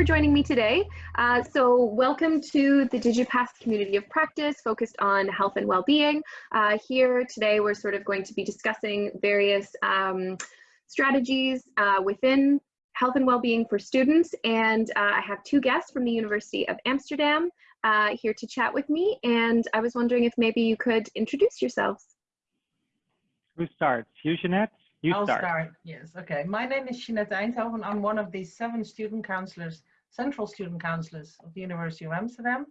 for joining me today. Uh, so welcome to the DigiPath community of practice focused on health and well-being. Uh, here today we're sort of going to be discussing various um, strategies uh, within health and well-being for students and uh, I have two guests from the University of Amsterdam uh, here to chat with me and I was wondering if maybe you could introduce yourselves. Who starts? You, Jeanette? You I'll start. start. Yes. Okay. My name is Jeanette Eindhoven. I'm one of the seven student counselors, central student counselors of the University of Amsterdam.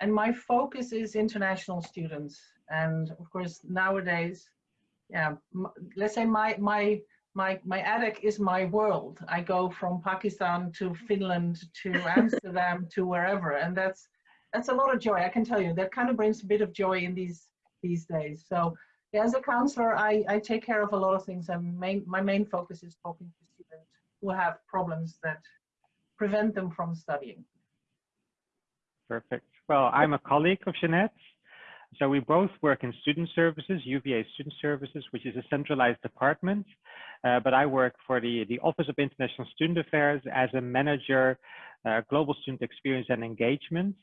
And my focus is international students. And of course, nowadays, yeah, let's say my, my, my, my attic is my world. I go from Pakistan to Finland to Amsterdam to wherever. And that's, that's a lot of joy. I can tell you that kind of brings a bit of joy in these, these days. So yeah, as a counselor, I, I take care of a lot of things and main, my main focus is talking to students who have problems that prevent them from studying. Perfect. Well, I'm a colleague of Jeanette. So we both work in student services, UVA Student Services, which is a centralized department. Uh, but I work for the, the Office of International Student Affairs as a manager, uh, global student experience and engagement.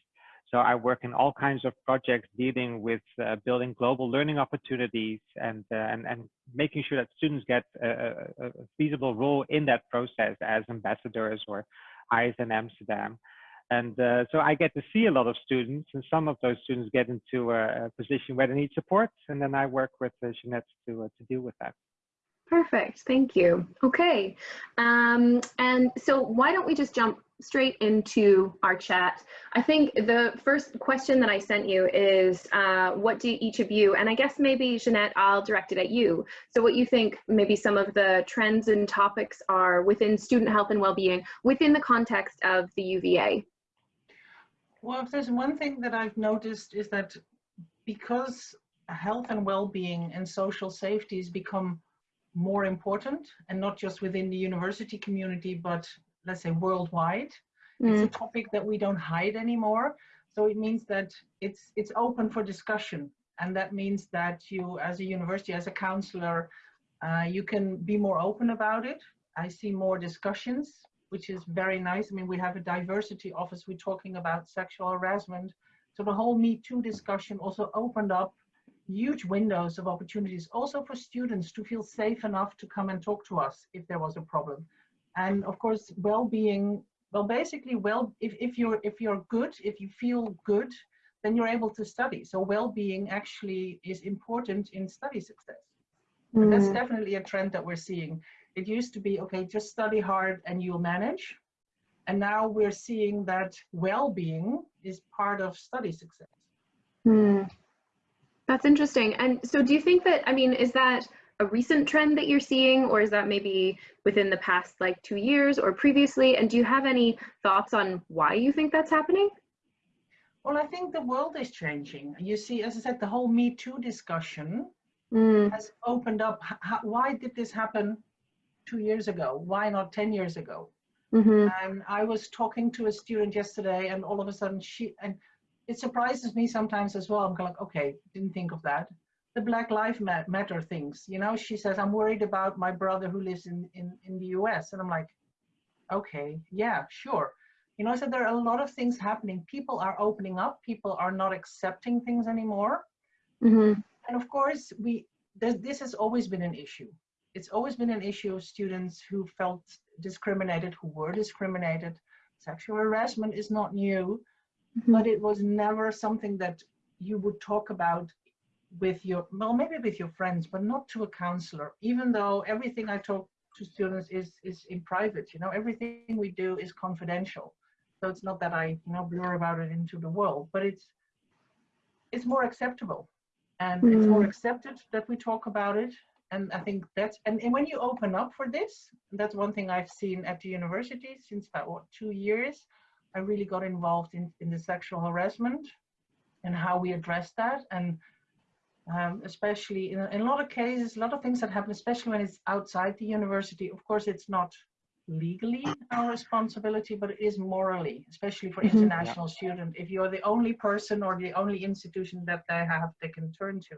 So I work in all kinds of projects dealing with uh, building global learning opportunities and, uh, and, and making sure that students get a, a, a, feasible role in that process as ambassadors or eyes in Amsterdam. And uh, so I get to see a lot of students and some of those students get into a, position where they need support. And then I work with uh, Jeanette to, uh, to deal with that. Perfect, thank you. Okay, um, and so why don't we just jump straight into our chat. I think the first question that I sent you is uh, what do each of you, and I guess maybe Jeanette, I'll direct it at you. So what you think maybe some of the trends and topics are within student health and well-being within the context of the UVA? Well, if there's one thing that I've noticed is that because health and well-being and social safety has become more important and not just within the university community, but let's say worldwide. Mm. It's a mm. topic that we don't hide anymore. So it means that it's it's open for discussion, and that means that you, as a university, as a counselor, uh, you can be more open about it. I see more discussions, which is very nice. I mean, we have a diversity office. We're talking about sexual harassment. So the whole Me Too discussion also opened up huge windows of opportunities also for students to feel safe enough to come and talk to us if there was a problem. And of course well-being well basically well if, if you're if you're good if you feel good then you're able to study. So well-being actually is important in study success. Mm. that's definitely a trend that we're seeing. It used to be okay just study hard and you'll manage. And now we're seeing that well-being is part of study success. Mm. That's interesting. And so do you think that i mean is that a recent trend that you're seeing or is that maybe within the past like two years or previously? And do you have any thoughts on why you think that's happening? Well i think the world is changing. You see as i said the whole me too discussion mm. has opened up. How, why did this happen two years ago? Why not 10 years ago? Mm-hmm. and i was talking to a student yesterday and all of a sudden she and it surprises me sometimes as well i'm like okay didn't think of that the Black Lives Matter things. You know, she says, I'm worried about my brother who lives in, in, in the US. And I'm like, okay, yeah, sure. You know, I so there are a lot of things happening. People are opening up. People are not accepting things anymore. Mm-hmm. And of course, we this, this has always been an issue. It's always been an issue of students who felt discriminated, who were discriminated. Sexual harassment is not new, mm-hmm. but it was never something that you would talk about with your, well, maybe with your friends, but not to a counselor, even though everything I talk to students is, is in private, you know, everything we do is confidential. So it's not that I, you know, blur about it into the world, but it's, it's more acceptable and mm. it's more mm. accepted that we talk about it. And I think that's, and, and when you open up for this, that's one thing I've seen at the university since about what, two years, I really got involved in, in the sexual harassment and how we address that. And um, especially in, in, a lot of cases, a lot of things that happen, especially when it's outside the university. Of course, it's not legally our responsibility, but it is morally, especially for mm -hmm. international yeah. students. If you're the only person or the only institution that they have, they can turn to.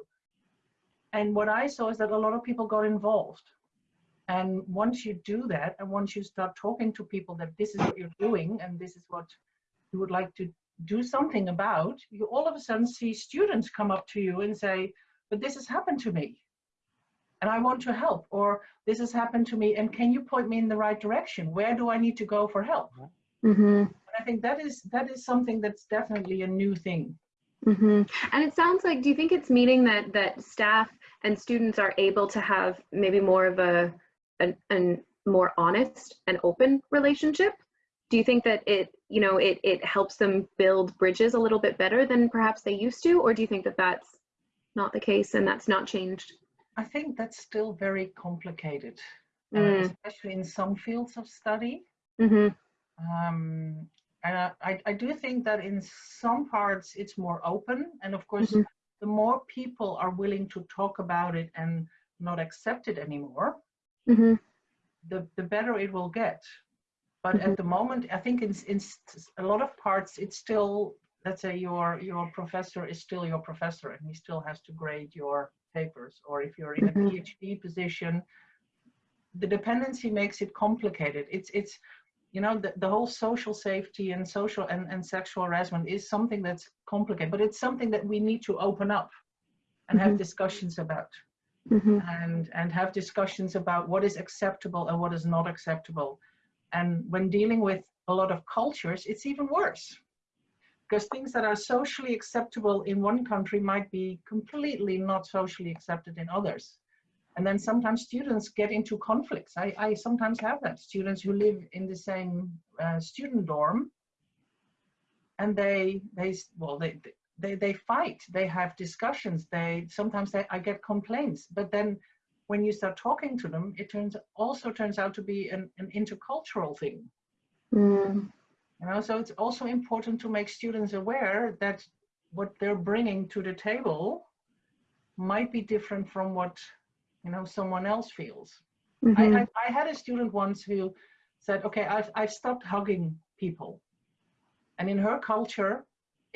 And what I saw is that a lot of people got involved. And once you do that, and once you start talking to people that this is what you're doing and this is what you would like to do something about, you all of a sudden see students come up to you and say, but this has happened to me and I want to help, or this has happened to me and can you point me in the right direction? Where do I need to go for help? Mm -hmm. I think that is that is something that's definitely a new thing. Mm -hmm. And it sounds like, do you think it's meaning that that staff and students are able to have maybe more of a an, an more honest and open relationship? Do you think that it, you know, it, it helps them build bridges a little bit better than perhaps they used to? Or do you think that that's not the case and that's not changed? I think that's still very complicated, Mm. uh, especially in some fields of study. Mm -hmm. Um, and I, I do think that in some parts it's more open. And of course, Mhm. the more people are willing to talk about it and not accept it anymore, Mm-hmm. the, the better it will get. But Mhm. at the moment, I think in, in a lot of parts, it's still, let's say your, your professor is still your professor and he still has to grade your papers. Or if you're in a Mhm. PhD position, the dependency makes it complicated. It's, it's, you know, the, the whole social safety and social and, and sexual harassment is something that's complicated, but it's something that we need to open up and have Mhm. discussions about Mm-hmm. and and have discussions about what is acceptable and what is not acceptable. And when dealing with a lot of cultures it's even worse. Because things that are socially acceptable in one country might be completely not socially accepted in others. And then sometimes students get into conflicts. I, I sometimes have that. Students who live in the same uh, student dorm and they they well they they they fight they have discussions they sometimes they, i get complaints but then when you start talking to them it turns also turns out to be an, an intercultural thing Mm. you know so it's also important to make students aware that what they're bringing to the table might be different from what you know someone else feels Mhm. I, I, I had a student once who said okay I've, I've stopped hugging people and in her culture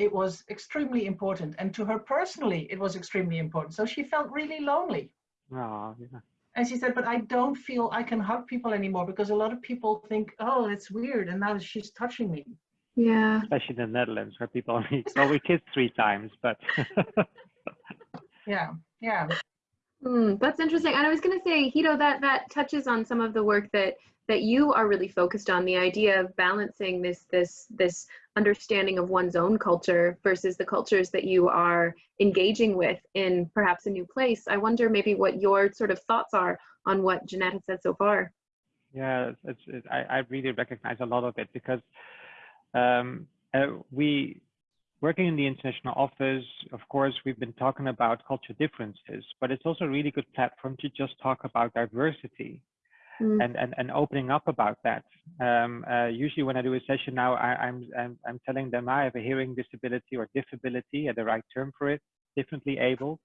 it was extremely important and to her personally it was extremely important so she felt really lonely Oh, yeah. and she said but i don't feel i can hug people anymore because a lot of people think oh it's weird and now she's touching me yeah. Especially in the Netherlands where people only, well, we kiss three times, but yeah yeah Hmm, that's interesting. And I was going to say, Hito, that that touches on some of the work that that you are really focused on, the idea of balancing this this this understanding of one's own culture versus the cultures that you are engaging with in perhaps a new place. I wonder maybe what your sort of thoughts are on what Jeanette has said so far. Yeah, it's, it's, it, I, I really recognize a lot of it because um, uh, we, working in the international office, of course, we've been talking about cultural differences, but it's also a really good platform to just talk about diversity Mm. and, and, and opening up about that. Um, uh, usually when I do a session now, I, I'm, I'm, I'm telling them I have a hearing disability or disability, uh, the right term for it, differently able.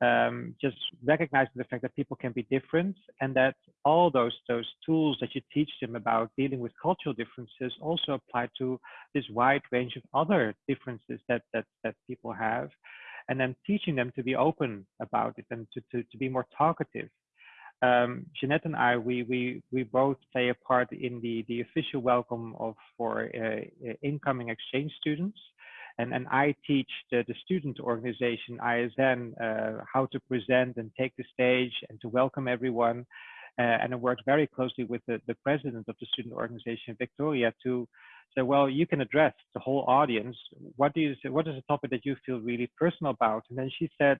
Um, just recognizing the fact that people can be different and that all those those tools that you teach them about dealing with cultural differences also apply to this wide range of other differences that that that people have and then teaching them to be open about it and to, to, to be more talkative um, Jeanette and I, we, we, we both play a part in the, the official welcome of for uh, incoming exchange students. And, and I teach the, the student organization, ISN, uh, how to present and take the stage and to welcome everyone. Uh, and I worked very closely with the, the president of the student organization, Victoria, to say, well, you can address the whole audience. What, do you, what is a topic that you feel really personal about? And then she said,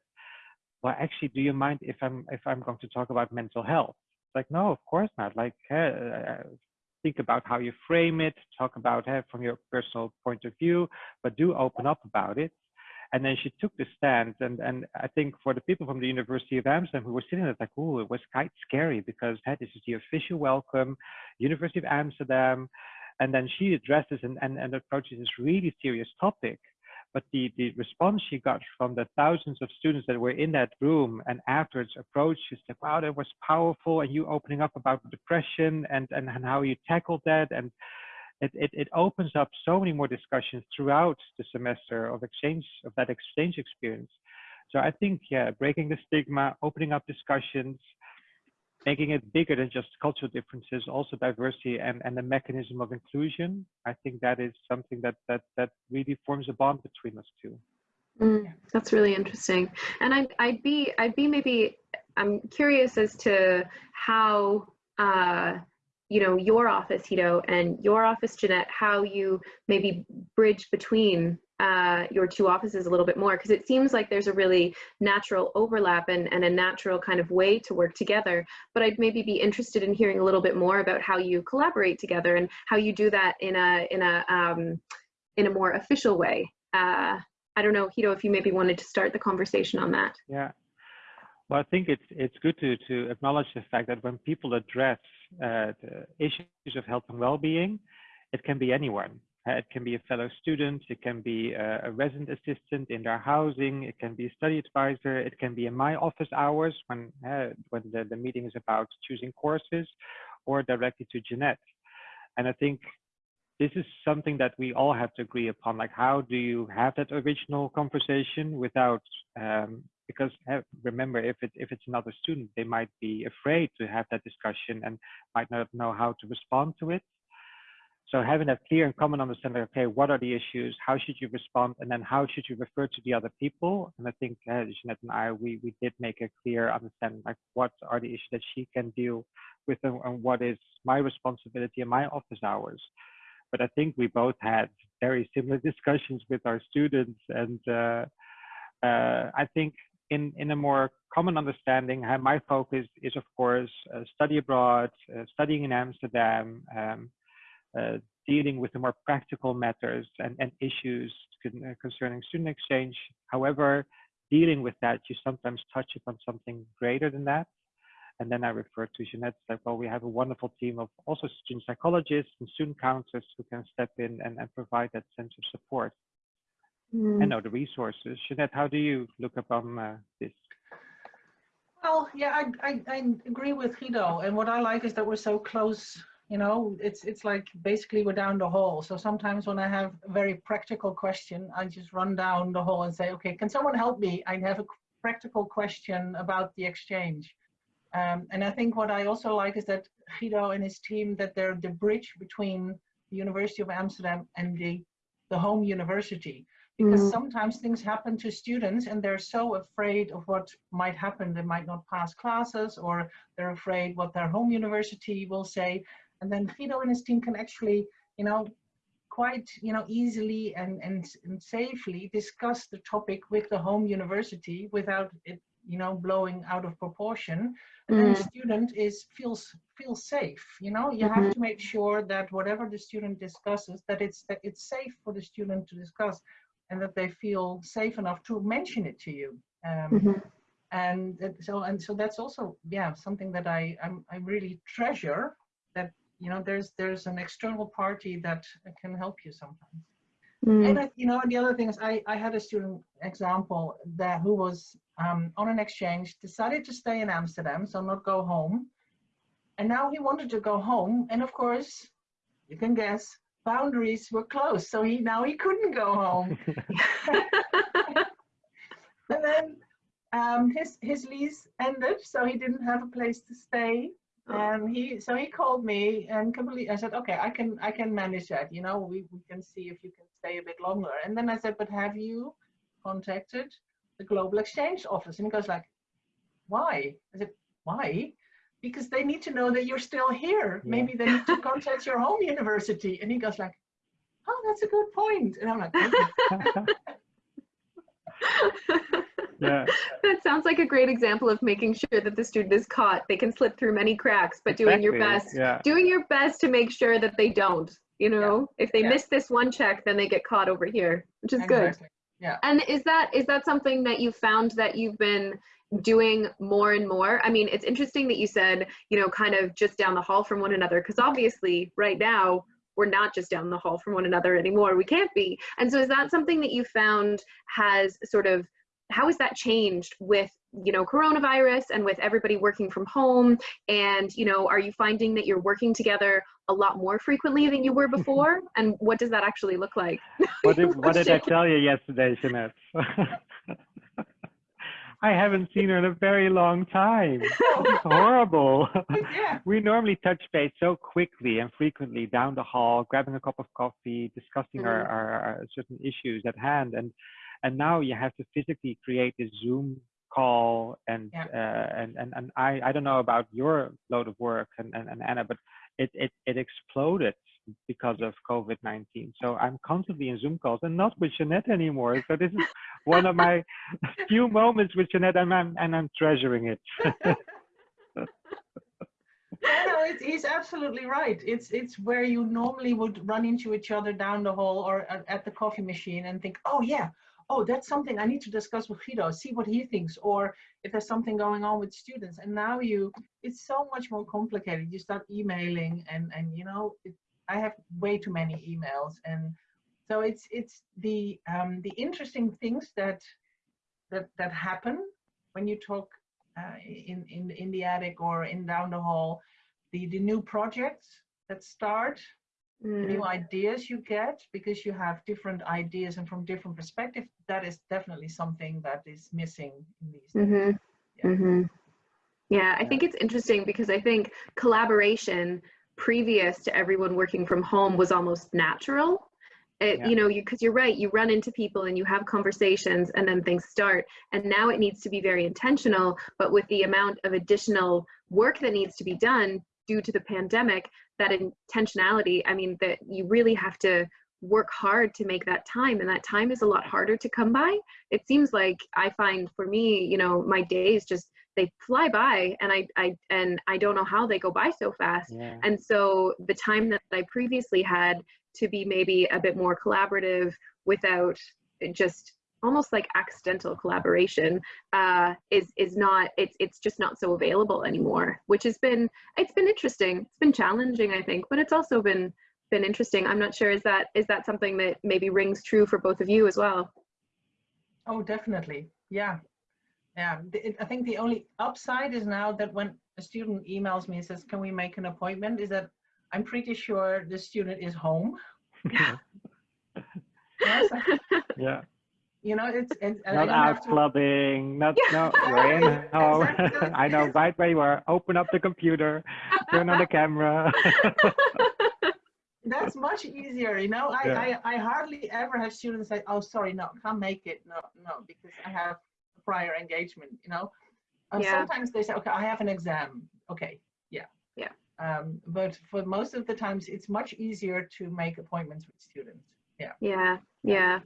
well, actually, do you mind if I'm if I'm going to talk about mental health? It's Like, no, of course not. Like, uh, think about how you frame it, talk about it from your personal point of view, but do open up about it. And then she took the stand, and and I think for the people from the University of Amsterdam who were sitting there, like, oh, it was quite scary because hey, this is the official welcome, University of Amsterdam, and then she addresses and and, and approaches this really serious topic but the, the response she got from the thousands of students that were in that room and afterwards approached, she said, wow, that was powerful. And you opening up about depression and, and, and how you tackled that. And it, it, it opens up so many more discussions throughout the semester of exchange, of that exchange experience. So I think, yeah, breaking the stigma, opening up discussions, making it bigger than just cultural differences, also diversity and, and the mechanism of inclusion. I think that is something that that that really forms a bond between us two. Mm, that's really interesting. And I'd, I'd be I'd be maybe I'm curious as to how uh, you know your office Hito and your office Jeanette, how you maybe bridge between uh, your two offices a little bit more because it seems like there's a really natural overlap and, and a natural kind of way to work together. But I'd maybe be interested in hearing a little bit more about how you collaborate together and how you do that in a in a um, in a more official way. Uh, I don't know, Hito, if you maybe wanted to start the conversation on that. Yeah. Well, I think it's it's good to to acknowledge the fact that when people address uh, the issues of health and well-being, it can be anyone. Uh, it can be a fellow student, it can be a, a, resident assistant in their housing, it can be a study advisor, it can be in my office hours when, uh, when the, the meeting is about choosing courses, or directly to Jeanette. And I think this is something that we all have to agree upon, like how do you have that original conversation without, um, because uh, remember, if, it, if it's another student, they might be afraid to have that discussion and might not know how to respond to it. So having that clear and common understanding, okay, what are the issues? How should you respond? And then how should you refer to the other people? And I think uh, Jeanette and I, we, we did make a clear understanding, like what are the issues that she can deal with and, and what is my responsibility in my office hours. But I think we both had very similar discussions with our students. And uh, uh, I think in, in a more common understanding, my focus is, of course, uh, study abroad, uh, studying in Amsterdam, um, uh, dealing with the more practical matters and, and issues uh, concerning student exchange. However, dealing with that, you sometimes touch upon something greater than that. And then I refer to Jeanette, like, well, we have a wonderful team of also student psychologists and student counselors who can step in and, and provide that sense of support mm. and other resources. Jeanette, how do you look upon uh, this? Well, yeah, I, I, I, agree with Hito. And what I like is that we're so close you know it's it's like basically we're down the hall so sometimes when i have a very practical question i just run down the hall and say okay can someone help me i have a practical question about the exchange um, and i think what i also like is that guido and his team that they're the bridge between the university of amsterdam and the the home university because mm. sometimes things happen to students and they're so afraid of what might happen they might not pass classes or they're afraid what their home university will say and then Guido and his team can actually, you know, quite, you know, easily and, and, and safely discuss the topic with the home university without it, you know, blowing out of proportion. And mm. then the student is feels feels safe. You know, you mm -hmm. have mm-hmm. to make sure that whatever the student discusses, that it's that it's safe for the student to discuss, and that they feel safe enough to mention it to you. Um, mm -hmm. And so and so that's also yeah something that I I'm, I really treasure that you know there's there's an external party that can help you sometimes mm. and I, you know and the other thing is i i had a student example that who was um, on an exchange decided to stay in amsterdam so not go home and now he wanted to go home and of course you can guess boundaries were closed so he now he couldn't go home and then um, his his lease ended so he didn't have a place to stay Oh. And he, so he called me and completely, I said, okay, I can, I can manage that. You know, we, we can see if you can stay a bit longer. And then I said, but have you contacted the Global Exchange Office? And he goes like, why? I said, why? Because they need to know that you're still here. Yeah. Maybe they need to contact your home university. And he goes like, oh, that's a good point. And I'm like, okay. yeah. That sounds like a great example of making sure that the student is caught. They can slip through many cracks, but doing your best, yeah. doing your best to make sure that they don't. You know, yeah. if they yeah. miss this one check, then they get caught over here, which is exactly. good. Yeah. And is that is that something that you found that you've been doing more and more? I mean, it's interesting that you said, you know, kind of just down the hall from one another, because obviously right now we're not just down the hall from one another anymore. We can't be. And so is that something that you found has sort of how has that changed with you know coronavirus and with everybody working from home and you know are you finding that you're working together a lot more frequently than you were before and what does that actually look like what did, what did i tell you yesterday jeanette I haven't seen her in a very long time. It's horrible. yeah. we normally touch base so quickly and frequently down the hall, grabbing a cup of coffee, discussing mm -hmm. our, our, certain issues at hand. And and now you have to physically create a Zoom call and Yeah. uh, and, and and I, I don't know about your load of work and, and, and Anna, but it, it it exploded because of COVID-19. So I'm constantly in Zoom calls and not with Jeanette anymore. So this is one of my few moments with Jeanette and I'm, and I'm treasuring it. Yeah, no, it's, he's absolutely right. It's it's where you normally would run into each other down the hall or at, at the coffee machine and think, oh yeah, oh that's something I need to discuss with Guido, see what he thinks, or if there's something going on with students. And now you, it's so much more complicated. You start emailing, and and you know, it, I have way too many emails, and so it's it's the um, the interesting things that that that happen when you talk uh, in, in, in the attic or in down the hall, the, the new projects that start, Mm. new ideas you get because you have different ideas and from different perspectives, that is definitely something that is missing in these. Mm-hmm. Yeah. Mm-hmm. Yeah, I think it's interesting because I think collaboration previous to everyone working from home was almost natural. It, Yeah. You know, because you, are right, you run into people and you have conversations and then things start. And now it needs to be very intentional, but with the amount of additional work that needs to be done due to the pandemic, that intentionality, I mean, that you really have to work hard to make that time and that time is a lot harder to come by it seems like i find for me you know my days just they fly by and i i and i don't know how they go by so fast Yeah. and so the time that i previously had to be maybe a bit more collaborative without just almost like accidental collaboration uh, is is not it's it's just not so available anymore which has been it's been interesting it's been challenging i think but it's also been been interesting i'm not sure is that is that something that maybe rings true for both of you as well Oh, definitely. Yeah. Yeah. I think the only upside is now that when a student emails me and says, can we make an appointment, is that I'm pretty sure the student is home. Yeah, yeah. you know, it's, and uh, Not out to- clubbing, not, Yeah. no, we're in home. Exactly. I know right where you are. Open up the computer, turn on the camera. That's much easier, you know. I, Yeah. I, I hardly ever have students say, "Oh, sorry, no, can't make it." No, no, because I have prior engagement, you know. Uh, Yeah. Sometimes they say, "Okay, I have an exam." Okay, yeah, Yeah. Um, but for most of the times, it's much easier to make appointments with students. Yeah. Yeah, yeah.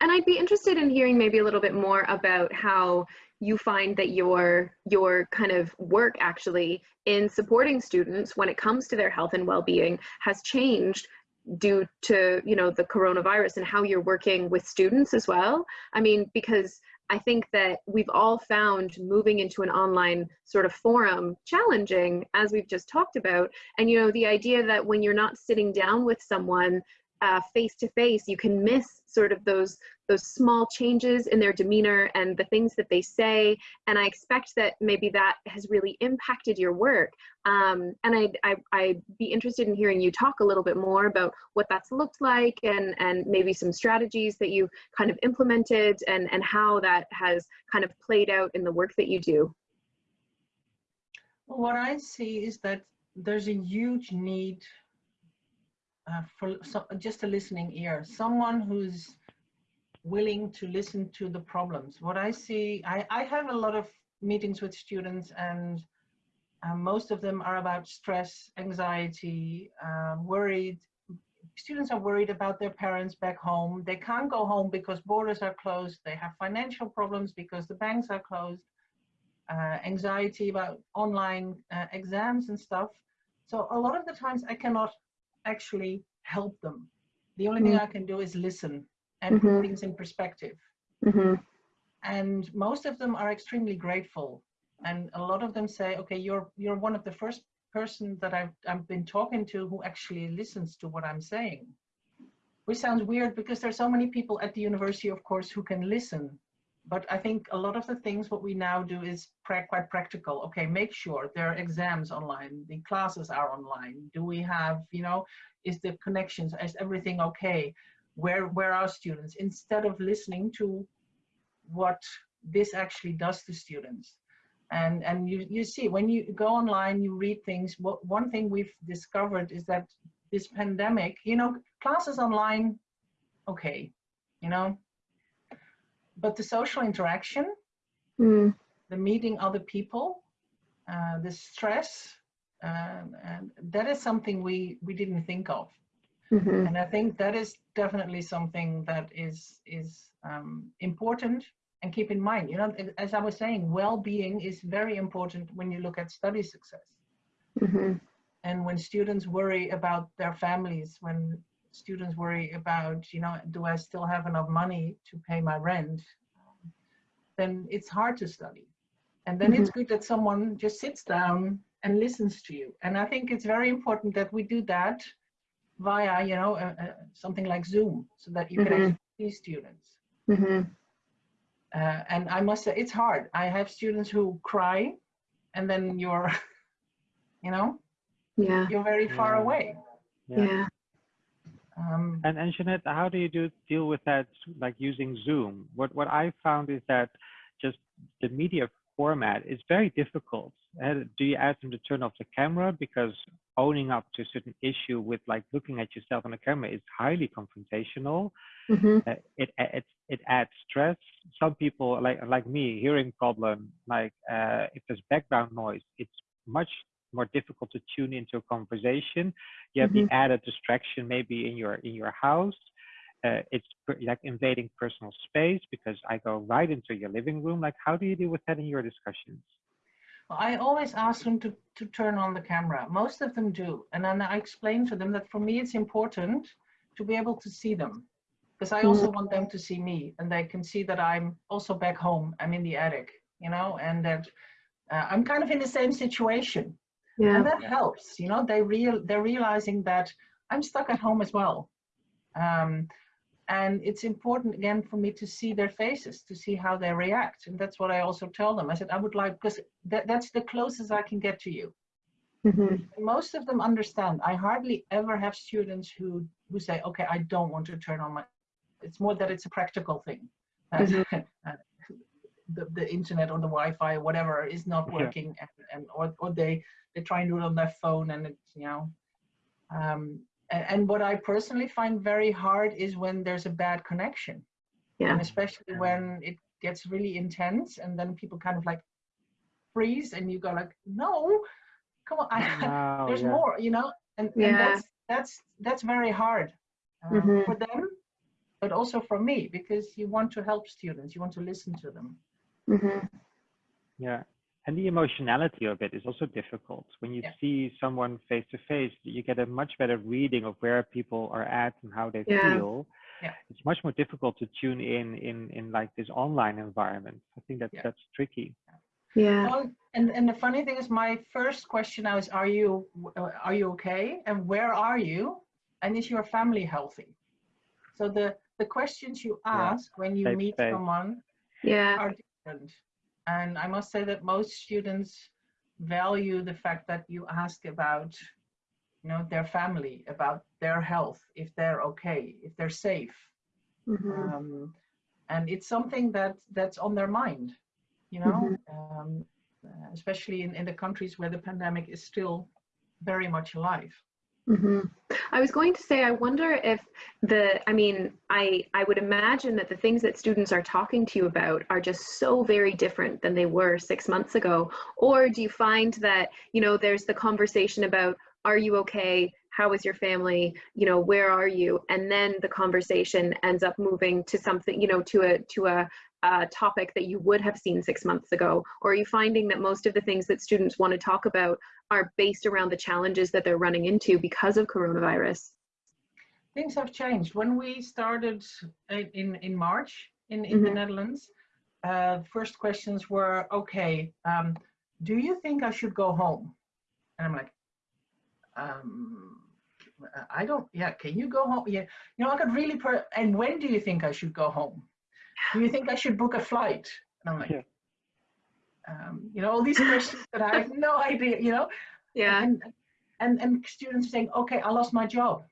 And I'd be interested in hearing maybe a little bit more about how you find that your your kind of work actually in supporting students when it comes to their health and well-being has changed due to you know the coronavirus and how you're working with students as well i mean because i think that we've all found moving into an online sort of forum challenging as we've just talked about. And you know the idea that when you're not sitting down with someone uh, face to face, you can miss sort of those those small changes in their demeanor and the things that they say. And I expect that maybe that has really impacted your work. Um, and I'd, I, I'd be interested in hearing you talk a little bit more about what that's looked like and, and maybe some strategies that you kind of implemented and, and how that has kind of played out in the work that you do. Well, what I see is that there's a huge need uh, for so, just a listening ear, someone who's willing to listen to the problems. What I see, I, I have a lot of meetings with students and uh, most of them are about stress, anxiety, uh, worried. Students are worried about their parents back home. They can't go home because borders are closed. They have financial problems because the banks are closed. Uh, anxiety about online uh, exams and stuff. So a lot of the times I cannot actually help them. The only thing Mm. I can do is listen and Mhm. put things in perspective. hmm And most of them are extremely grateful. And a lot of them say, okay, you're you're one of the first person that I've I've been talking to who actually listens to what I'm saying. Which sounds weird because there's so many people at the university, of course, who can listen. But I think a lot of the things what we now do is pra- quite practical. Okay, make sure there are exams online, the classes are online. Do we have, you know, is the connections, is everything okay? Where where are students? Instead of listening to what this actually does to students. And, and you, you see, when you go online, you read things, what, one thing we've discovered is that this pandemic, you know, classes online, okay, you know, but the social interaction, mm. the meeting other people, uh, the stress, um, and that is something we, we didn't think of. Mm -hmm. And I think that is definitely something that is, is um, important and keep in mind, you know, as I was saying, well-being is very important when you look at study success. Mm -hmm. And when students worry about their families, when students worry about, you know, do I still have enough money to pay my rent? Then it's hard to study. And then mm -hmm. it's good that someone just sits down and listens to you. And I think it's very important that we do that via, you know, uh, uh, something like Zoom so that you mm -hmm. can mm-hmm. actually see students. Mm -hmm. uh, and I must say, it's hard. I have students who cry and then you're, you know, yeah, you're very far yeah. away. Yeah. yeah. Um, and, and Jeanette, how do you do deal with that, like using Zoom? What, what I found is that just the media format is very difficult. Uh, do you ask them to turn off the camera because owning up to a certain issue with like looking at yourself on the camera is highly confrontational. Mm-hmm. Uh, it, it it adds stress. Some people like like me hearing problem like uh, if there's background noise, it's much more difficult to tune into a conversation. You have mm-hmm. the added distraction maybe in your in your house. Uh, it's like invading personal space because I go right into your living room. Like, how do you deal with that in your discussions? Well, I always ask them to, to turn on the camera. Most of them do. And then I explain to them that for me, it's important to be able to see them because I also mm-hmm. want them to see me and they can see that I'm also back home. I'm in the attic, you know, and that uh, I'm kind of in the same situation. Yeah. And that helps, you know, they real they're realizing that I'm stuck at home as well. Um, and it's important again for me to see their faces, to see how they react. And that's what I also tell them. I said, I would like, because that, that's the closest I can get to you. Mm -hmm. Most of them understand. I hardly ever have students who, who say, okay, I don't want to turn on my, it's more that it's a practical thing. Mm -hmm. the, the internet or the Wi-Fi or whatever is not working yeah. and, and or, or they they try and do it on their phone and it's you know um, and, and, what I personally find very hard is when there's a bad connection yeah and especially when it gets really intense and then people kind of like freeze and you go like no come on I, there's yeah. more you know and, yeah. and, that's that's that's very hard um, mm -hmm. for them but also for me because you want to help students you want to listen to them Mm-hmm. Yeah. And the emotionality of it is also difficult. When you yeah. see someone face to face, you get a much better reading of where people are at and how they yeah. feel. Yeah. It's much more difficult to tune in in in like this online environment. I think that yeah. that's tricky. Yeah. Well, and and the funny thing is, my first question now is, are you uh, are you okay? And where are you? And is your family healthy? So the the questions you ask when you meet someone yeah. are different. And I must say that most students value the fact that you ask about you know their family about their health if they're okay if they're safe mm -hmm. um, and it's something that that's on their mind you know mm -hmm. um, especially in, in the countries where the pandemic is still very much alive Mm -hmm. I was going to say, I wonder if the, I mean, I, I would imagine that the things that students are talking to you about are just so very different than they were six months ago. Or do you find that, you know, there's the conversation about, are you okay? How is your family? You know, where are you? And then the conversation ends up moving to something, you know, to a, to a, a topic that you would have seen six months ago? Or are you finding that most of the things that students want to talk about are based around the challenges that they're running into because of coronavirus? Things have changed. When we started in, in March in, in mm -hmm. the mm-hmm. Netherlands, uh, first questions were, okay, um, do you think I should go home? And I'm like, um, I don't, yeah, can you go home? Yeah, you know, I could really, and when do you think I should go home? do you think I should book a flight? And I'm like, yeah. Um, you know, all these questions that I have no idea, you know? Yeah. And, and, and students saying, okay, I lost my job.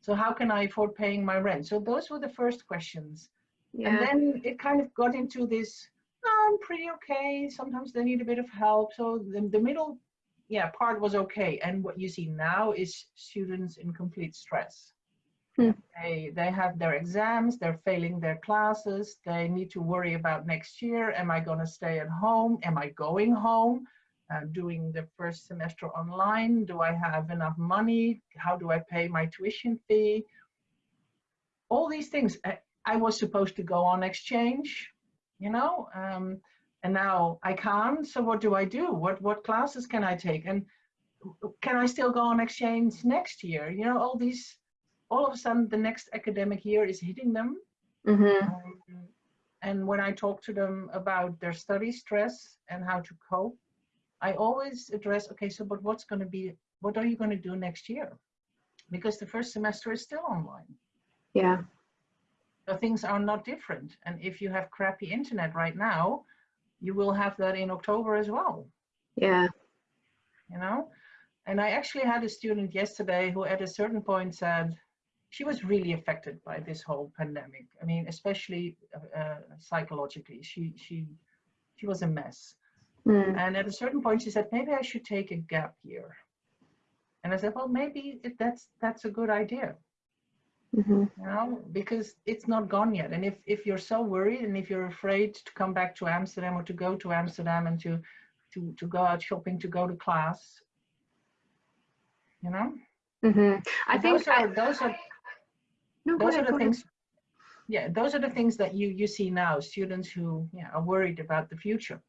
So how can I afford paying my rent? So those were the first questions. Yeah. And then it kind of got into this, I'm pretty okay. Sometimes they need a bit of help. So the, the middle yeah, part was okay. And what you see now is students in complete stress. Hmm. They, they have their exams, they're failing their classes, they need to worry about next year. Am I going to stay at home? Am I going home? Uh, doing the first semester online? Do I have enough money? How do I pay my tuition fee? All these things. I, I was supposed to go on exchange, you know, um, and now I can't. So what do I do? What what classes can I take? And can I still go on exchange next year? You know, all these, all of a sudden the next academic year is hitting them. Mm -hmm. um, and when I talk to them about their study stress and how to cope, I always address, okay, so but what's going to be, what are you going to do next year? Because the first semester is still online. Yeah. So things are not different. And if you have crappy internet right now, you will have that in October as well. Yeah. You know? And I actually had a student yesterday who at a certain point said she was really affected by this whole pandemic. I mean, especially uh, uh, psychologically, she, she, she was a mess. Mm. And at a certain point she said, maybe I should take a gap year. And I said, well, maybe it, that's, that's a good idea. Mm -hmm. You know, because it's not gone yet. And if, if you're so worried and if you're afraid to come back to Amsterdam or to go to Amsterdam and to, to, to go out shopping, to go to class, you know? Mm -hmm. I think those are, those are, no, those ahead, are the things, yeah, those are the things that you, you see now, students who yeah, are worried about the future.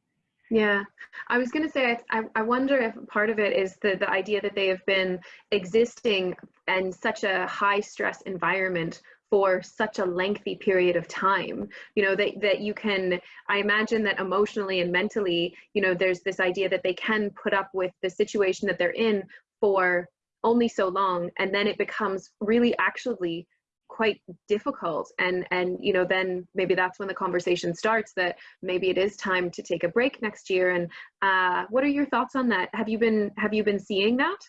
Yeah, I was going to say, I, I wonder if part of it is the, the idea that they have been existing in such a high stress environment for such a lengthy period of time. You know that that you can i imagine that emotionally and mentally you know there's this idea that they can put up with the situation that they're in for only so long and then it becomes really actually quite difficult. And and you know then maybe that's when the conversation starts that maybe it is time to take a break next year. And uh, what are your thoughts on that? Have you been have you been seeing that?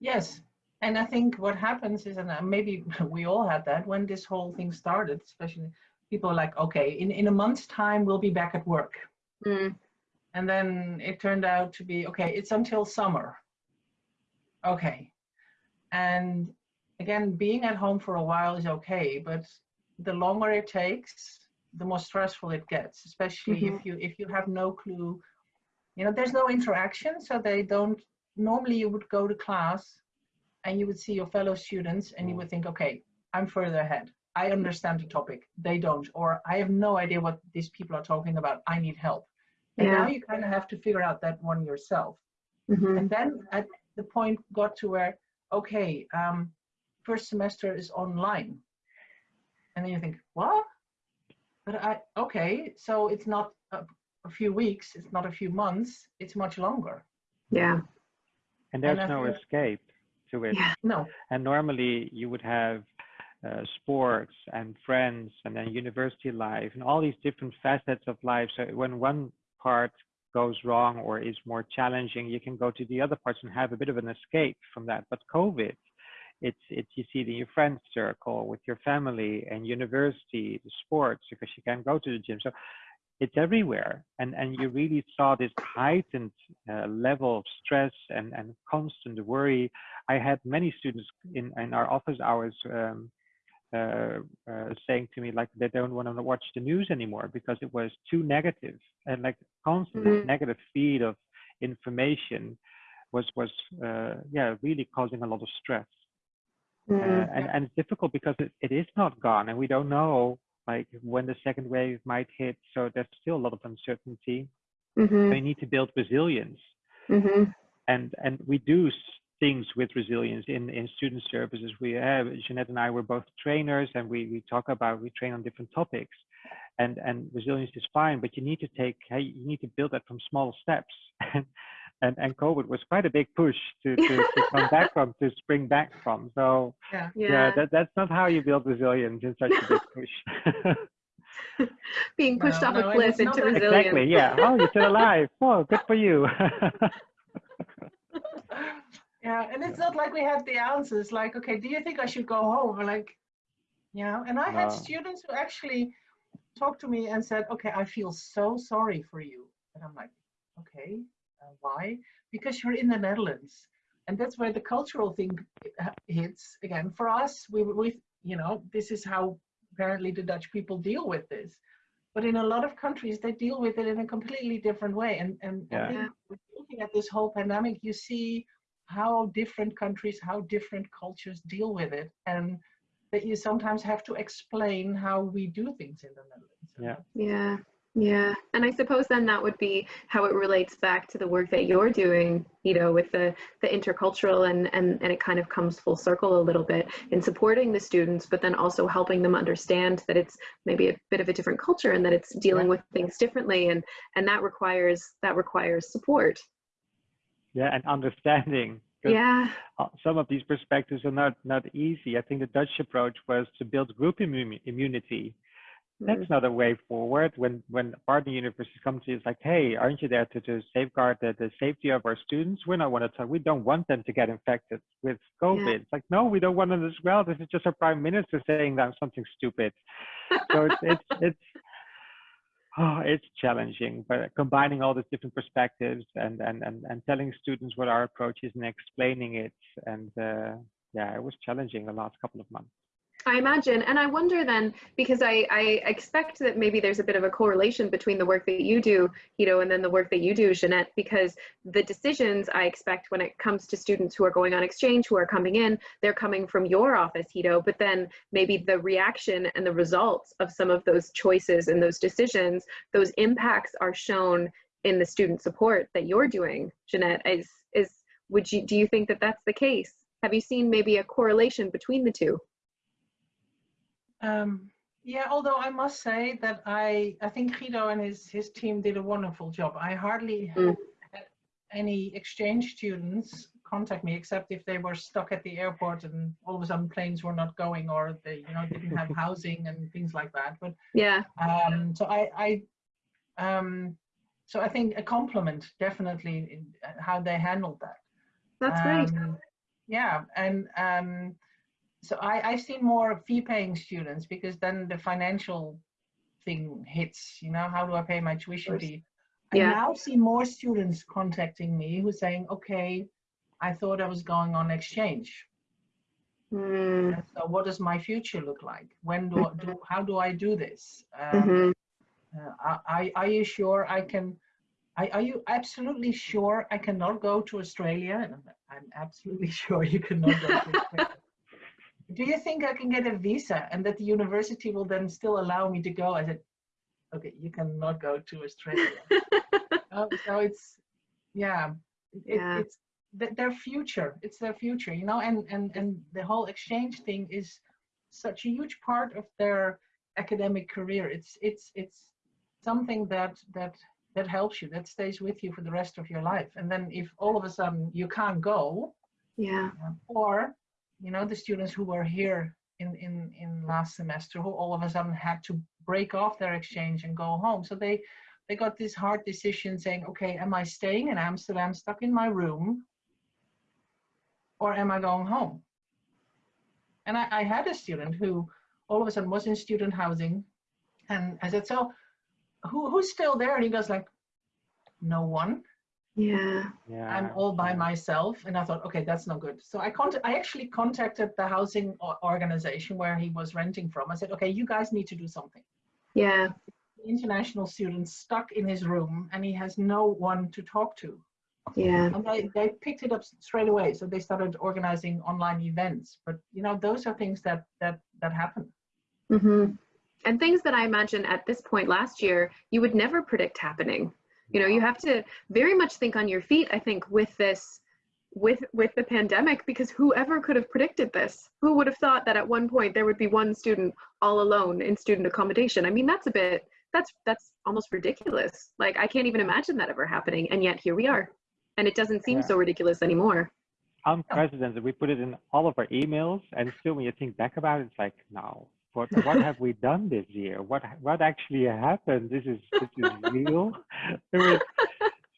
Yes. And i think what happens is and uh, maybe we all had that when this whole thing started especially people are like okay in in a month's time we'll be back at work. Mm. and then it turned out to be okay it's until summer. Okay and again, being at home for a while is okay, but the longer it takes, the more stressful it gets, especially mm -hmm. if mm-hmm. you if you have no clue. You know, there's no interaction, so they don't. Normally, you would go to class, and you would see your fellow students, and you would think, okay, I'm further ahead. I understand the topic. They don't, or I have no idea what these people are talking about. I need help. And yeah. now you kind of have to figure out that one yourself. Mm -hmm. And then at the point got to where okay, um, first semester is online. And then you think, what? But I, okay, so it's not a, a few weeks, it's not a few months, it's much longer. Yeah. And there's And no feel- escape to it. Yeah. No, And normally you would have uh, sports and friends and then university life and all these different facets of life. So when one part goes wrong or is more challenging, you can go to the other parts and have a bit of an escape from that. But COVID, it's it's you see it in your friend circle, with your family and university, the sports, because you can't go to the gym. So it's everywhere, and and you really saw this heightened uh, level of stress and and constant worry. I had many students in in our office hours. Um, uh, uh, saying to me like they don't want to watch the news anymore because it was too negative and like constant Mhm. negative feed of information was was uh, yeah really causing a lot of stress uh, Mm. and and it's difficult because it, it is not gone and we don't know like when the second wave might hit so there's still a lot of uncertainty Mhm. we need to build resilience Mhm. and and we do things with resilience in in student services. We have jeanette and i were both trainers and we we talk about we train on different topics. And and resilience is fine but you need to take hey you need to build that from small steps. And and, and covid was quite a big push to to, to come back from to spring back from. So yeah. yeah, Yeah. that, that's not how you build resilience in such a big push. Being pushed No, off no, a cliff into resilience. exactly yeah. Oh you're still alive oh good for you Yeah, and it's not like we had the answers like, okay, do you think I should go home? We're like, you know and i had students who actually talked to me and said okay i feel so sorry for you. And i'm like okay uh, why? Because you're in the netherlands and that's where the cultural thing hits. Again for us we we you know this is how apparently the dutch people deal with this. But in a lot of countries they deal with it in a completely different way. And and yeah. Looking at this whole pandemic you see how different countries how different cultures deal with it and that you sometimes have to explain how we do things in the Netherlands. Yeah. Yeah. Yeah. And I suppose then that would be how it relates back to the work that you're doing, you know, with the, the intercultural and, and, and it kind of comes full circle a little bit in supporting the students, but then also helping them understand that it's maybe a bit of a different culture and that it's dealing with things differently. And, and that requires, that requires support. Yeah. And understanding yeah. some of these perspectives are not not easy. I think the dutch approach was to build group immu immunity. That's mm. not a way forward. When when partner universities come to you it's like hey aren't you there to, to safeguard the, the safety of our students? We don't want to talk we don't want them to get infected with covid. Yeah. it's like no we don't want them as well. This is just our prime minister saying that something stupid. So it's it's it's oh, it's challenging, but combining all these different perspectives and, and, and, and telling students what our approach is and explaining it. And uh, yeah, it was challenging the last couple of months. I imagine. And I wonder then, because I, I expect that maybe there's a bit of a correlation between the work that you do, know, and then the work that you do, Jeanette, because the decisions I expect when it comes to students who are going on exchange, who are coming in, they're coming from your office, Guido, but then maybe the reaction and the results of some of those choices and those decisions, those impacts are shown in the student support that you're doing, Jeanette, is, is would you, do you think that that's the case? Have you seen maybe a correlation between the two? Um, yeah, although I must say that I I think Guido and his his team did a wonderful job. I hardly mm. had any exchange students contact me except if they were stuck at the airport and all of a sudden planes were not going or they you know didn't have housing and things like that. But yeah, um, so I I um, so I think a compliment definitely in how they handled that. That's um, great. Yeah, and um, so I, I've seen more fee paying students because then the financial thing hits, you know, how do I pay my tuition fee? Yeah. I now see more students contacting me who are saying, okay, I thought I was going on exchange. Mm. So what does my future look like? When do, I, do how do I do this? Um, mm-hmm. uh, are, are you sure I can, are, are you absolutely sure I cannot go to Australia? And I'm absolutely sure you cannot go to Australia do you think I can get a visa and that the university will then still allow me to go? I said, okay, you cannot go to Australia. oh, so it's, yeah, it, yeah. it's their future. It's their future, you know, and, and, and the whole exchange thing is such a huge part of their academic career. It's, it's, it's something that, that, that helps you, that stays with you for the rest of your life. And then if all of a sudden you can't go, yeah, or you know, the students who were here in, in, in last semester who all of a sudden had to break off their exchange and go home. So they, they got this hard decision saying, okay, am I staying in Amsterdam stuck in my room or am I going home? And I, I had a student who all of a sudden was in student housing and I said, so who, who's still there? And he goes like, no one. Yeah. yeah. I'm all by myself. And I thought, okay, that's not good. So I contact, I actually contacted the housing organization where he was renting from. I said, okay, you guys need to do something. Yeah. International students stuck in his room and he has no one to talk to. Yeah. And they, they picked it up straight away. So they started organizing online events. But you know, those are things that that that happen. Mm-hmm. And things that I imagine at this point last year you would never predict happening you know you have to very much think on your feet i think with this with with the pandemic because whoever could have predicted this who would have thought that at one point there would be one student all alone in student accommodation? I mean that's a bit that's that's almost ridiculous. Like i can't even imagine that ever happening and yet here we are. And it doesn't seem yeah. so ridiculous anymore. Unprecedented we put it in all of our emails and still when you think back about it it's like no what what have we done this year? What what actually happened? This is this is real. It was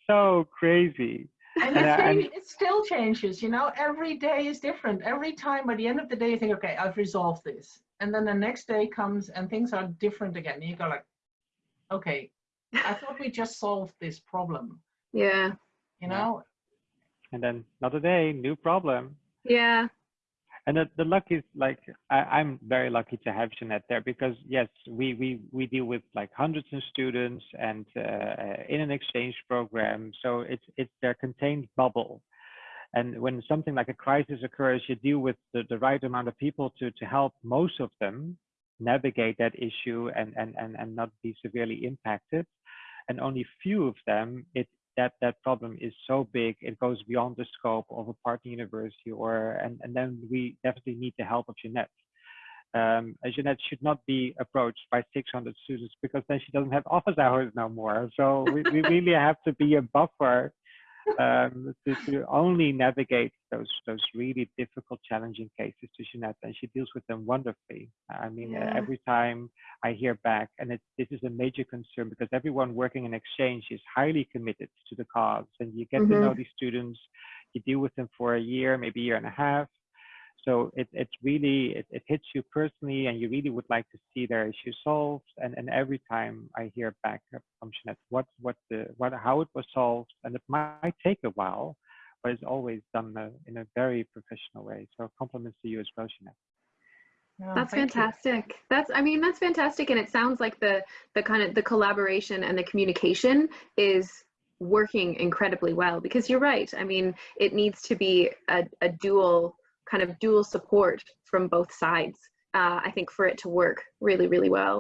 so crazy. and it, change, it still changes, you know, every day is different. Every time by the end of the day, you think, okay, I've resolved this. And then the next day comes and things are different again. And you go like, okay, I thought we just solved this problem. Yeah. You know? And then another day, new problem. Yeah and the, the luck is like I, am very lucky to have Jeanette there because yes, we we we deal with like hundreds of students and uh, in an exchange program, so it's it's their contained bubble. And when something like a crisis occurs, you deal with the, the right amount of people to to help most of them navigate that issue and and and, and not be severely impacted. And only few of them, it that that problem is so big it goes beyond the scope of a partner university or and, and then we definitely need the help of Jeanette. Um, Jeanette should not be approached by 600 students because then she doesn't have office hours no more. So we, we really have to be a buffer um, to, to, only navigate those those really difficult, challenging cases to Jeanette, and she deals with them wonderfully. I mean, yeah. every time I hear back, and it, this is a major concern because everyone working in exchange is highly committed to the cause, and you get mm -hmm. to know mm-hmm. these students, you deal with them for a year, maybe a year and a half, so it, it's really, it, it hits you personally and you really would like to see their issue solved. And, and every time I hear back from Jeanette, what, what the, what, how it was solved, and it might take a while, but it's always done in a very professional way. So compliments to you as well, Jeanette. Oh, that's fantastic. You. That's I mean that's fantastic and it sounds like the the kind of the collaboration and the communication is working incredibly well because you're right. I mean it needs to be a, a dual kind of dual support from both sides, uh, I think, for it to work really, really well.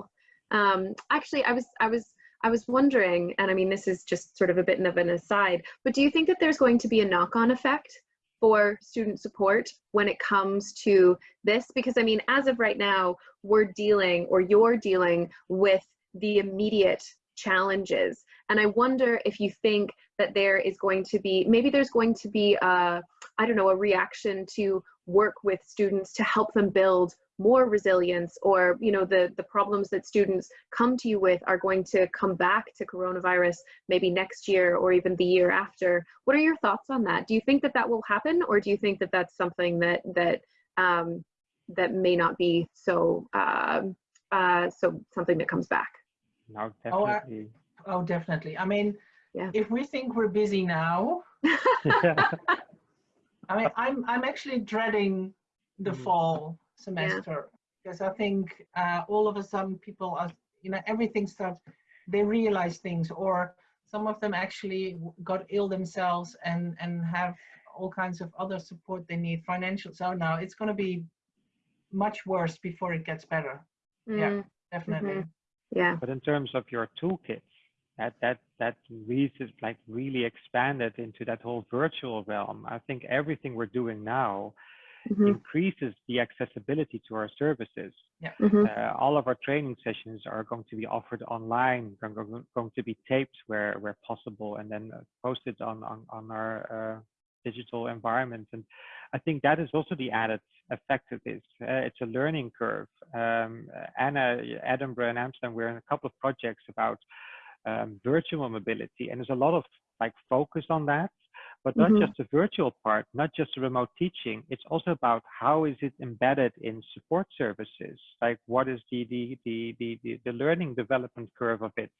Um, actually, I was, I was, I was wondering, and I mean, this is just sort of a bit of an aside, but do you think that there's going to be a knock-on effect for student support when it comes to this? Because I mean, as of right now, we're dealing, or you're dealing with the immediate challenges. And I wonder if you think that there is going to be, maybe there's going to be, a, I don't know, a reaction to work with students to help them build more resilience or you know the the problems that students come to you with are going to come back to coronavirus maybe next year or even the year after. What are your thoughts on that? Do you think that that will happen or do you think that that's something that that um, that may not be so uh, uh, so something that comes back? No definitely oh, oh definitely. I mean yeah. if we think we're busy now I mean, I'm I'm actually dreading the mm. fall semester yeah. because I think uh, all of a sudden people are, you know, everything starts. They realize things, or some of them actually got ill themselves and and have all kinds of other support they need, financial. So now it's going to be much worse before it gets better. Mm. Yeah, definitely. Mm -hmm. Yeah. But in terms of your toolkit, that that that really like really expanded into that whole virtual realm. I think everything we're doing now mm-hmm. increases the accessibility to our services. Yeah. Mm-hmm. Uh, all of our training sessions are going to be offered online, going, going to be taped where where possible, and then posted on on on our uh, digital environment. And I think that is also the added effect of this. Uh, it's a learning curve. Um, Anna, Edinburgh, and Amsterdam, we're in a couple of projects about um, virtual mobility. And there's a lot of like focus on that, but not mm -hmm. just the virtual part, not just the remote teaching. It's also about how is it embedded in support services? Like what is the, the, the, the, the, the learning development curve of it?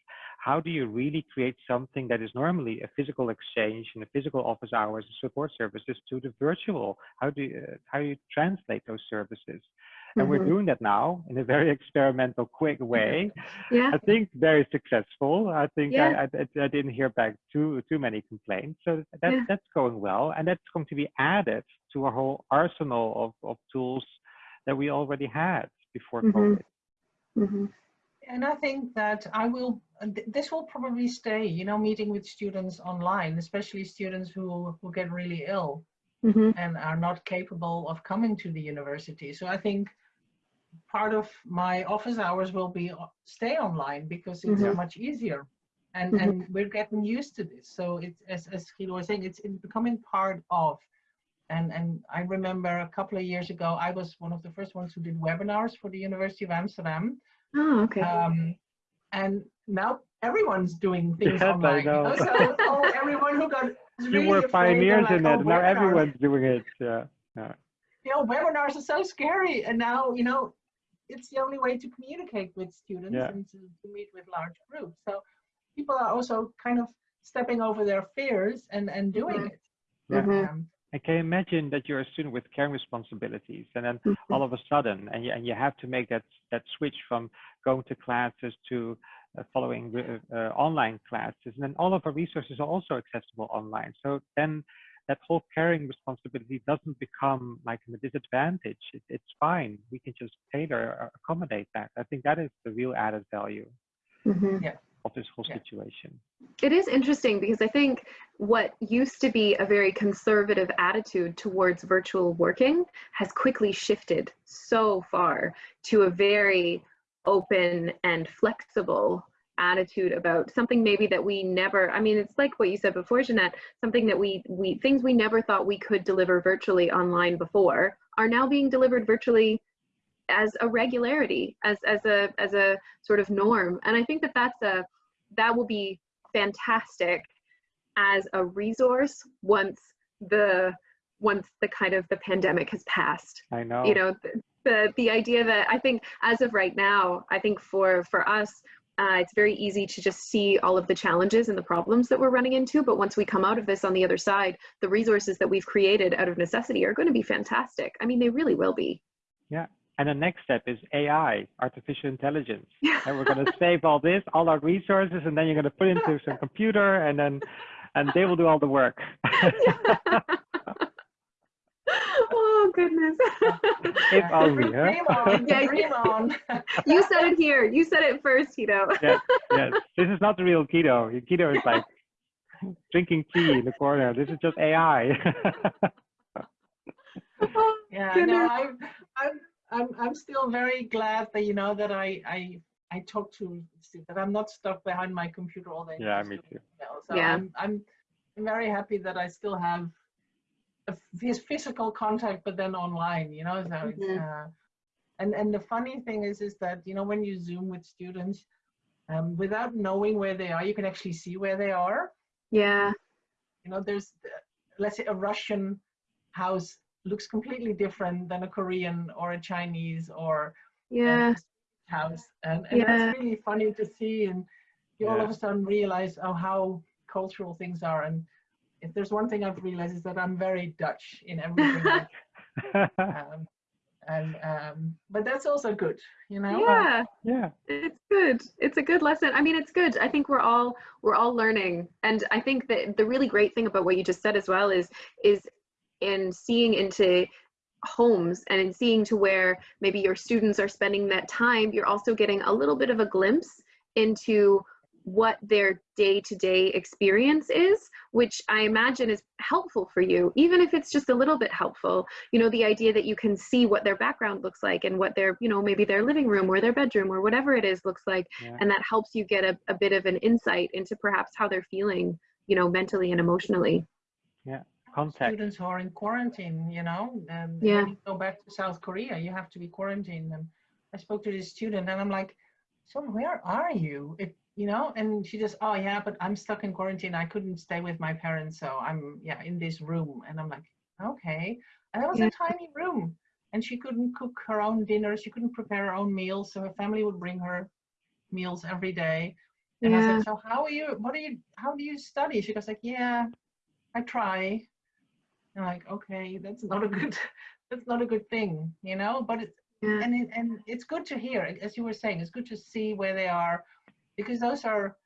How do you really create something that is normally a physical exchange in a physical office hours and support services to the virtual? How do you, uh, how do you translate those services? And mm -hmm. we're mm-hmm. doing that now in a very experimental quick way yeah i think very successful i think yeah. I, I, I, didn't hear back too too many complaints so that's yeah. that's going well and that's going to be added to our whole arsenal of, of tools that we already had before mm -hmm. covid mm -hmm. and i think that i will this will probably stay you know meeting with students online especially students who who get really ill Mm -hmm. and are not capable of coming to the university. So I think part of my office hours will be uh, stay online because it's mm -hmm. much easier and mm -hmm. and we're getting used to this so it's as as Guido was saying it's, it's becoming part of and and i remember a couple of years ago i was one of the first ones who did webinars for the university of amsterdam oh okay um, and now everyone's doing things online you know? so, so everyone who got really you were afraid, pioneers like, in oh, it. Now webinars- everyone's doing it. Yeah. yeah. You know, webinars are so scary, and now you know it's the only way to communicate with students Yeah. and to, to meet with large groups. So people are also kind of stepping over their fears and and doing Mhm. it. Yeah. Mhm. Um, I can imagine that you're a student with caring responsibilities, and then Mhm. all of a sudden, and you, and you have to make that that switch from going to classes to uh, following uh, uh, online classes, and then all of our resources are also accessible online. So then that whole caring responsibility doesn't become like a disadvantage. It, it's fine. We can just tailor or accommodate that. I think that is the real added value Mhm. of this whole Yeah. situation. It is interesting because I think what used to be a very conservative attitude towards virtual working has quickly shifted so far to a very open and flexible attitude about something maybe that we never I mean it's like what you said before Jeanette something that we we things we never thought we could deliver virtually online before are now being delivered virtually as a regularity as as a as a sort of norm and I think that that's a that will be fantastic as a resource once the once the kind of the pandemic has passed I know. you know the, the the idea that i think as of right now i think for for us uh, it's very easy to just see all of the challenges and the problems that we're running into but once we come out of this on the other side the resources that we've created out of necessity are going to be fantastic i mean they really will be Yeah. And the next step is AI, artificial intelligence. and we're going to save all this, all our resources, and then you're going to put into some computer, and then and they will do all the work. goodness If only, huh? Dream on, Yeah, dream on. you said it here you said it first Guido. yes, yes. This is not the real Guido. Guido is like drinking tea in the corner. This is just AI. Oh, Yeah, no, I'm, I'm, I'm, I'm still very glad that you know that I, I, I talk to stu- that I'm not stuck behind my computer all day. Yeah, just me doing too. email. So Yeah. I'm, I'm, I'm very happy that I still have a phys- physical contact, but then online. You know, so it's, Mhm. uh, and and the funny thing is, is that you know when you Zoom with students, um, without knowing where they are, you can actually see where they are yeah you know there's uh, let's say a russian house looks completely different than a korean or a chinese or yeah a house and, and Yeah. that's really funny to see and you all of a sudden realize oh how cultural things are and if there's one thing i've realized is that i'm very dutch in everything um, and um, but that's also good you know? Yeah. Yeah. it's good. It's a good lesson. I mean it's good. I think we're all we're all learning. And i think that the really great thing about what you just said as well is is in seeing into homes and in seeing to where maybe your students are spending that time you're also getting a little bit of a glimpse into what their day-to-day experience is which i imagine is helpful for you even if it's just a little bit helpful you know the idea that you can see what their background looks like and what their you know maybe their living room or their bedroom or whatever it is looks like Yeah. and that helps you get a, a bit of an insight into perhaps how they're feeling you know mentally and emotionally yeah Contact. students who are in quarantine, you know, um, and Yeah. when you go back to South Korea, you have to be quarantined. And I spoke to this student and I'm like, so where are you? It, you know, and she just, oh yeah, but I'm stuck in quarantine. I couldn't stay with my parents. So I'm, yeah, in this room. And I'm like, okay. And it was Yeah. a tiny room and she couldn't cook her own dinner. She couldn't prepare her own meals. So her family would bring her meals every day. And I said, so how are you, what are you, how do you study? She goes like, yeah, I try. And like, okay, that's not a good, that's not a good thing, you know. But it's yeah and it, and it's good to hear, as you were saying, it's good to see where they are, because those are,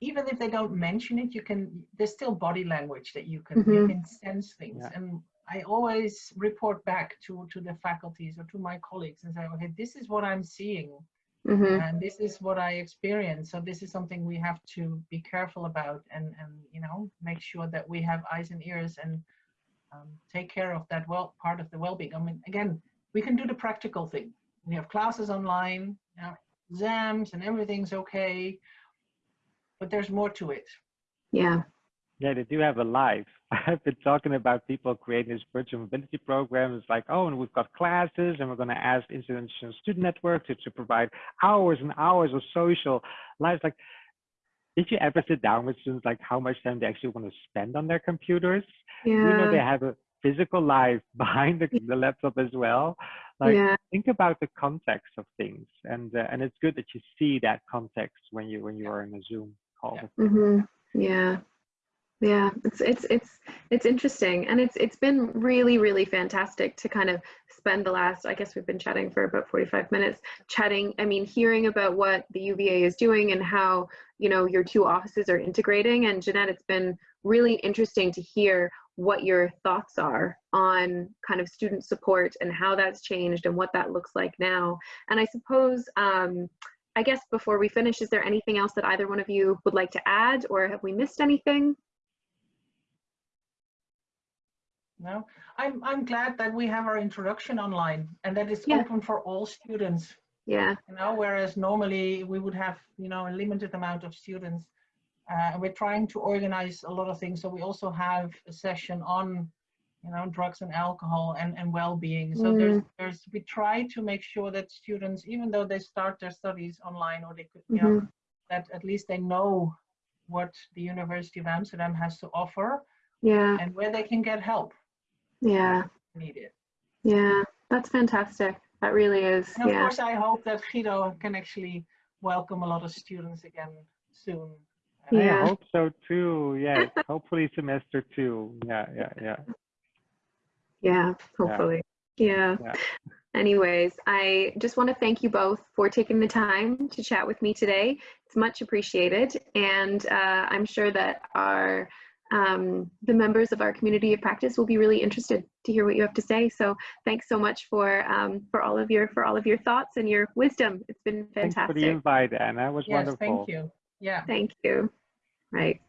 even if they don't mention it, you can. There's still body language that you can you Mhm. can sense things. Yeah. And I always report back to to the faculties or to my colleagues and say, okay, this is what I'm seeing hmm and this is what I experience. So this is something we have to be careful about and and you know make sure that we have eyes and ears and um, take care of that well part of the well-being. I mean, again, we can do the practical thing. We have classes online, you know, exams, and everything's okay. But there's more to it. yeah Yeah, they do have a life. I've been talking about people creating this virtual mobility program. It's like, oh, and we've got classes, and we're going to ask International Student Network to, to provide hours and hours of social life. Like, did you ever sit down with students like how much time they actually want to spend on their computers? Yeah. You know, they have a physical life behind the, the laptop as well. Like, yeah. think about the context of things, and uh, and it's good that you see that context when you when you are in a Zoom call. Yeah. Mm-hmm. Yeah. Yeah, it's it's it's it's interesting, and it's it's been really really fantastic to kind of spend the last. I guess we've been chatting for about forty five minutes, chatting. I mean, hearing about what the UVA is doing and how you know your two offices are integrating. And Jeanette, it's been really interesting to hear what your thoughts are on kind of student support and how that's changed and what that looks like now. And I suppose. Um, I guess before we finish, is there anything else that either one of you would like to add, or have we missed anything? No, I'm I'm glad that we have our introduction online and that it's Yeah. open for all students. Yeah. You know, whereas normally we would have you know a limited amount of students. Uh, and we're trying to organize a lot of things. So we also have a session on you know drugs and alcohol and and well-being. So there's there's we try to make sure that students, even though they start their studies online or they could you know that at least they know what the University of Amsterdam has to offer Yeah. and where they can get help Yeah. needed. Yeah. That's fantastic. That really is. And of Yeah. course, I hope that Guido can actually welcome a lot of students again soon. Yeah. I hope so too. Yeah, hopefully semester two. Yeah, yeah, yeah. Yeah. Hopefully. Yeah. Yeah. Anyways, I just want to thank you both for taking the time to chat with me today. It's much appreciated. And uh, I'm sure that our um, the members of our community of practice will be really interested to hear what you have to say. So thanks so much for um, for all of your for all of your thoughts and your wisdom. It's been fantastic. Thanks for fantastic. the invite, Anna. It was Yes, wonderful. thank you. Yeah. Thank you. Right.